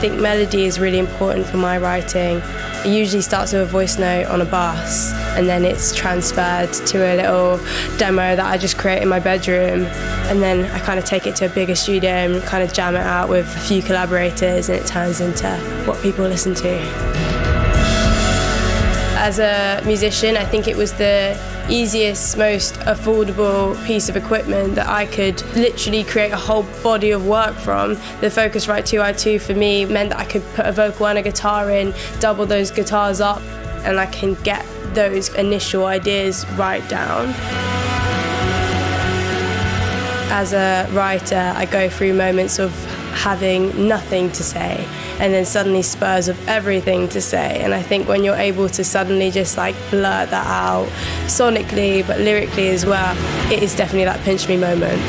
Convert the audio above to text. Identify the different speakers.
Speaker 1: think melody is really important for my writing. It usually starts with a voice note on a bus and then it's transferred to a little demo that I just create in my bedroom. And then I kind of take it to a bigger studio and kind of jam it out with a few collaborators and it turns into what people listen to. As a musician, I think it was the easiest, most affordable piece of equipment that I could literally create a whole body of work from. The Focusrite 2i2 for me meant that I could put a vocal and a guitar in, double those guitars up, and I can get those initial ideas right down. As a writer, I go through moments of having nothing to say and then suddenly spurs of everything to say. And i think when you're able to suddenly just like blurt that out sonically but lyrically as well it is definitely that pinch me moment